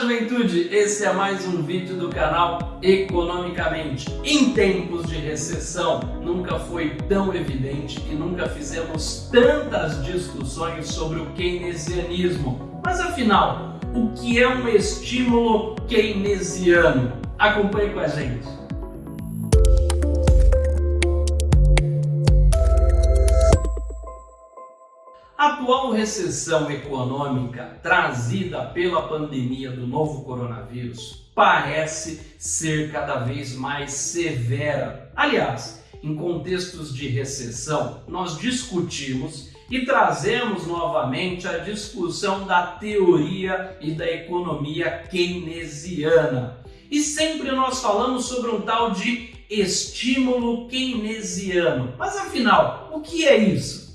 juventude, esse é mais um vídeo do canal Economicamente. Em tempos de recessão, nunca foi tão evidente e nunca fizemos tantas discussões sobre o keynesianismo. Mas afinal, o que é um estímulo keynesiano? Acompanhe com a gente. Atual recessão econômica trazida pela pandemia do novo coronavírus parece ser cada vez mais severa. Aliás, em contextos de recessão, nós discutimos e trazemos novamente a discussão da teoria e da economia keynesiana. E sempre nós falamos sobre um tal de estímulo keynesiano. Mas afinal, o que é isso?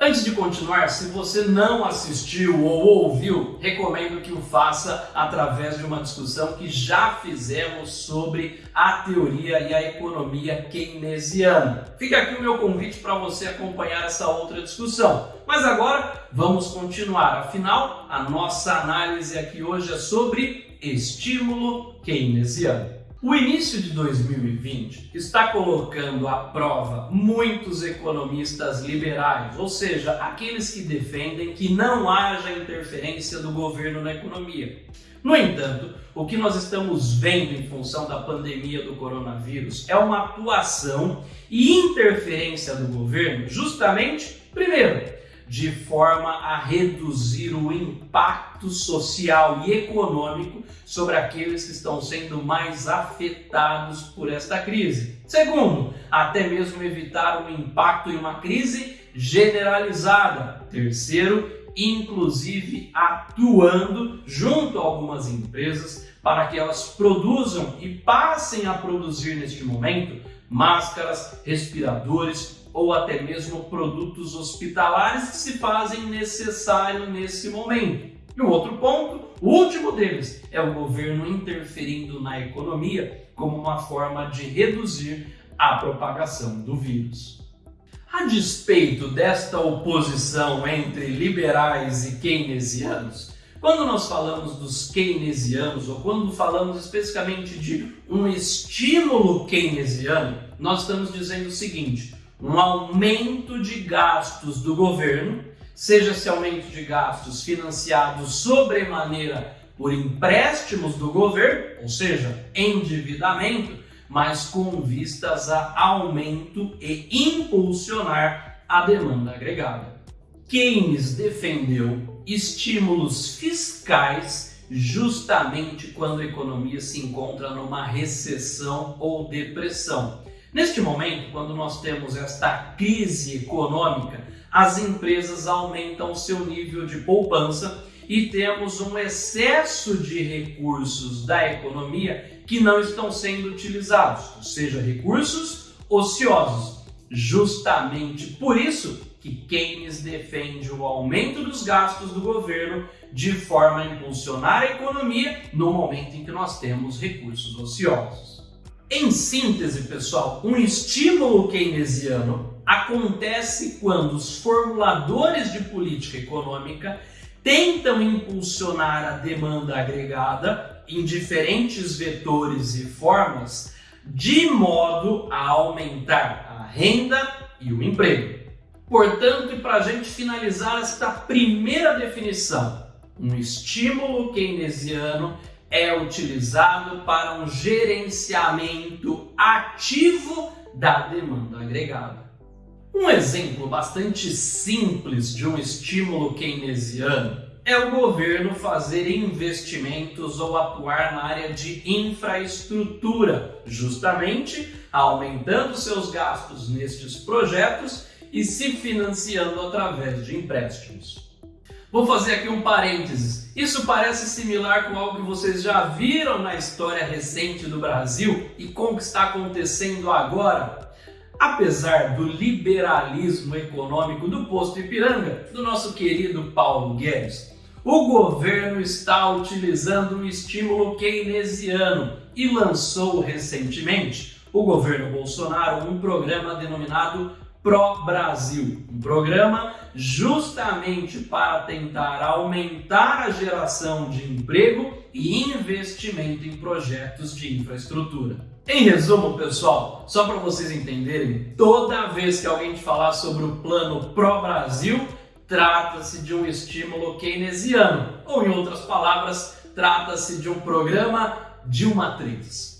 Antes de continuar, se você não assistiu ou ouviu, recomendo que o faça através de uma discussão que já fizemos sobre a teoria e a economia keynesiana. Fica aqui o meu convite para você acompanhar essa outra discussão. Mas agora vamos continuar, afinal, a nossa análise aqui hoje é sobre estímulo keynesiano. O início de 2020 está colocando à prova muitos economistas liberais, ou seja, aqueles que defendem que não haja interferência do governo na economia. No entanto, o que nós estamos vendo em função da pandemia do coronavírus é uma atuação e interferência do governo justamente, primeiro, de forma a reduzir o impacto social e econômico sobre aqueles que estão sendo mais afetados por esta crise. Segundo, até mesmo evitar um impacto em uma crise generalizada. Terceiro, inclusive atuando junto a algumas empresas para que elas produzam e passem a produzir neste momento máscaras, respiradores, ou até mesmo produtos hospitalares que se fazem necessário nesse momento. E um outro ponto, o último deles, é o governo interferindo na economia como uma forma de reduzir a propagação do vírus. A despeito desta oposição entre liberais e keynesianos, quando nós falamos dos keynesianos ou quando falamos especificamente de um estímulo keynesiano, nós estamos dizendo o seguinte: um aumento de gastos do governo, seja esse aumento de gastos financiados sobremaneira por empréstimos do governo, ou seja, endividamento, mas com vistas a aumento e impulsionar a demanda agregada. Keynes defendeu estímulos fiscais justamente quando a economia se encontra numa recessão ou depressão. Neste momento, quando nós temos esta crise econômica, as empresas aumentam seu nível de poupança e temos um excesso de recursos da economia que não estão sendo utilizados, ou seja, recursos ociosos. Justamente por isso que Keynes defende o aumento dos gastos do governo de forma a impulsionar a economia no momento em que nós temos recursos ociosos. Em síntese, pessoal, um estímulo keynesiano acontece quando os formuladores de política econômica tentam impulsionar a demanda agregada em diferentes vetores e formas de modo a aumentar a renda e o emprego. Portanto, e para a gente finalizar esta primeira definição, um estímulo keynesiano é utilizado para um gerenciamento ativo da demanda agregada. Um exemplo bastante simples de um estímulo keynesiano é o governo fazer investimentos ou atuar na área de infraestrutura, justamente aumentando seus gastos nestes projetos e se financiando através de empréstimos. Vou fazer aqui um parênteses. Isso parece similar com algo que vocês já viram na história recente do Brasil e com o que está acontecendo agora. Apesar do liberalismo econômico do posto Ipiranga, do nosso querido Paulo Guedes, o governo está utilizando um estímulo keynesiano e lançou recentemente, o governo Bolsonaro, um programa denominado Pro Brasil, um programa justamente para tentar aumentar a geração de emprego e investimento em projetos de infraestrutura. Em resumo, pessoal, só para vocês entenderem, toda vez que alguém te falar sobre o plano Pro Brasil, trata-se de um estímulo keynesiano, ou em outras palavras, trata-se de um programa de uma matriz.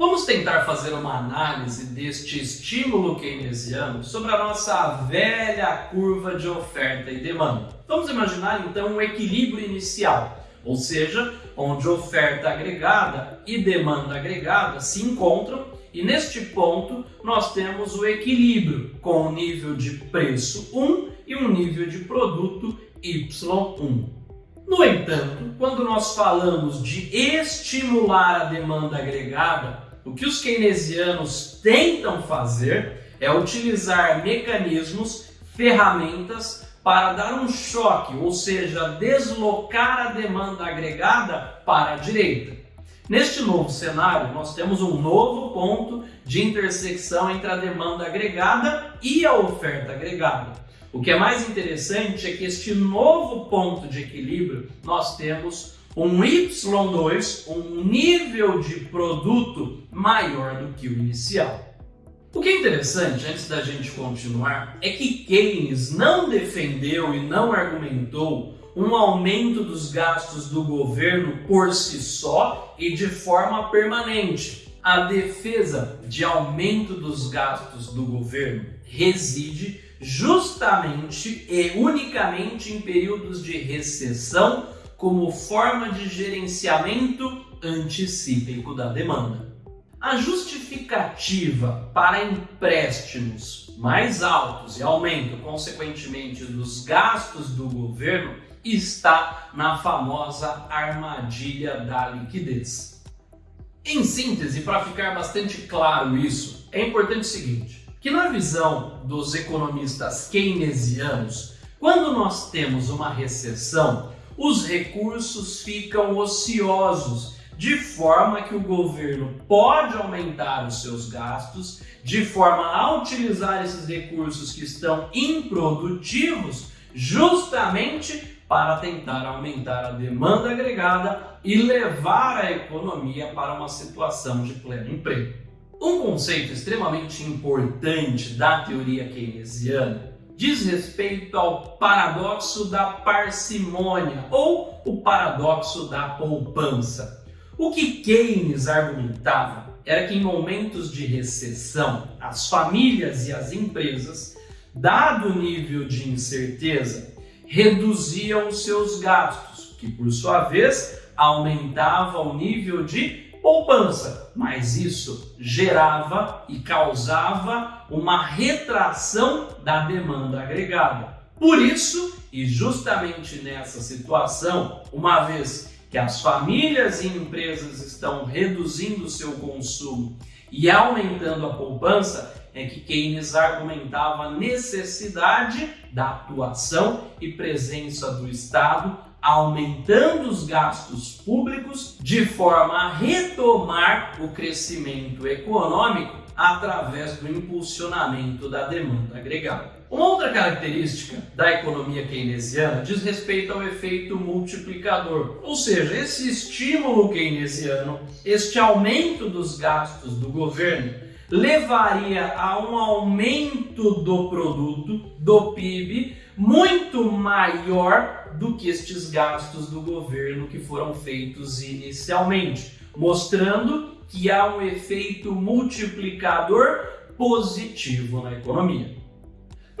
Vamos tentar fazer uma análise deste estímulo keynesiano sobre a nossa velha curva de oferta e demanda. Vamos imaginar então um equilíbrio inicial, ou seja, onde oferta agregada e demanda agregada se encontram e neste ponto nós temos o equilíbrio com o nível de preço 1 e um nível de produto Y1. No entanto, quando nós falamos de estimular a demanda agregada, o que os keynesianos tentam fazer é utilizar mecanismos, ferramentas para dar um choque, ou seja, deslocar a demanda agregada para a direita. Neste novo cenário, nós temos um novo ponto de intersecção entre a demanda agregada e a oferta agregada. O que é mais interessante é que este novo ponto de equilíbrio nós temos um Y2, um nível de produto maior do que o inicial. O que é interessante, antes da gente continuar, é que Keynes não defendeu e não argumentou um aumento dos gastos do governo por si só e de forma permanente. A defesa de aumento dos gastos do governo reside justamente e unicamente em períodos de recessão como forma de gerenciamento anticíclico da demanda. A justificativa para empréstimos mais altos e aumento, consequentemente, dos gastos do governo está na famosa armadilha da liquidez. Em síntese, para ficar bastante claro isso, é importante o seguinte, que na visão dos economistas keynesianos, quando nós temos uma recessão, os recursos ficam ociosos, de forma que o governo pode aumentar os seus gastos, de forma a utilizar esses recursos que estão improdutivos, justamente para tentar aumentar a demanda agregada e levar a economia para uma situação de pleno emprego. Um conceito extremamente importante da teoria keynesiana diz respeito ao paradoxo da parcimônia ou o paradoxo da poupança. O que Keynes argumentava era que em momentos de recessão, as famílias e as empresas, dado o nível de incerteza, reduziam seus gastos, que por sua vez aumentava o nível de poupança, mas isso gerava e causava uma retração da demanda agregada. Por isso, e justamente nessa situação, uma vez que as famílias e empresas estão reduzindo seu consumo e aumentando a poupança, é que Keynes argumentava a necessidade da atuação e presença do Estado aumentando os gastos públicos de forma a retomar o crescimento econômico através do impulsionamento da demanda agregada. Uma outra característica da economia keynesiana diz respeito ao efeito multiplicador, ou seja, esse estímulo keynesiano, este aumento dos gastos do governo, levaria a um aumento do produto, do PIB, muito maior do que estes gastos do governo que foram feitos inicialmente, mostrando que há um efeito multiplicador positivo na economia.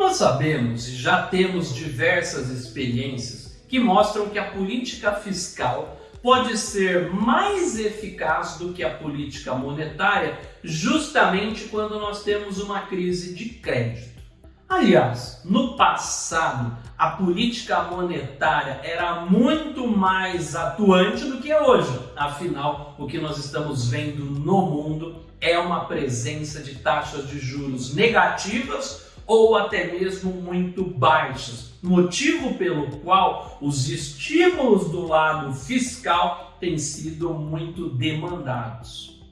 Nós sabemos e já temos diversas experiências que mostram que a política fiscal pode ser mais eficaz do que a política monetária justamente quando nós temos uma crise de crédito. Aliás, no passado, a política monetária era muito mais atuante do que é hoje. Afinal, o que nós estamos vendo no mundo é uma presença de taxas de juros negativas ou até mesmo muito baixas, motivo pelo qual os estímulos do lado fiscal têm sido muito demandados.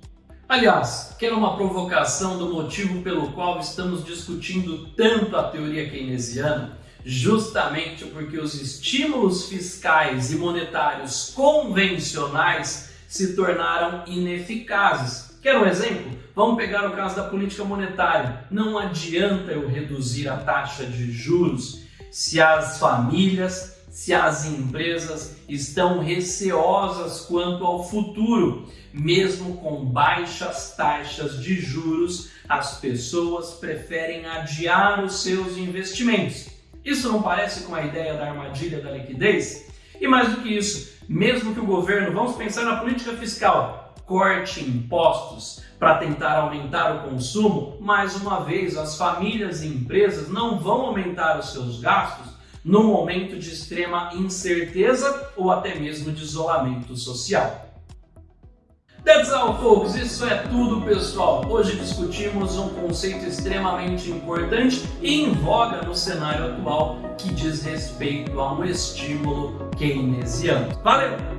Aliás, quero uma provocação do motivo pelo qual estamos discutindo tanto a teoria keynesiana, justamente porque os estímulos fiscais e monetários convencionais se tornaram ineficazes. Quer um exemplo? Vamos pegar o caso da política monetária. Não adianta eu reduzir a taxa de juros se as famílias, se as empresas estão receosas quanto ao futuro. Mesmo com baixas taxas de juros, as pessoas preferem adiar os seus investimentos. Isso não parece com a ideia da armadilha da liquidez? E mais do que isso, mesmo que o governo, vamos pensar na política fiscal, corte impostos para tentar aumentar o consumo, mais uma vez as famílias e empresas não vão aumentar os seus gastos no momento de extrema incerteza ou até mesmo de isolamento social. That's all, folks. Isso é tudo, pessoal. Hoje discutimos um conceito extremamente importante e em voga no cenário atual que diz respeito a um estímulo keynesiano. Valeu!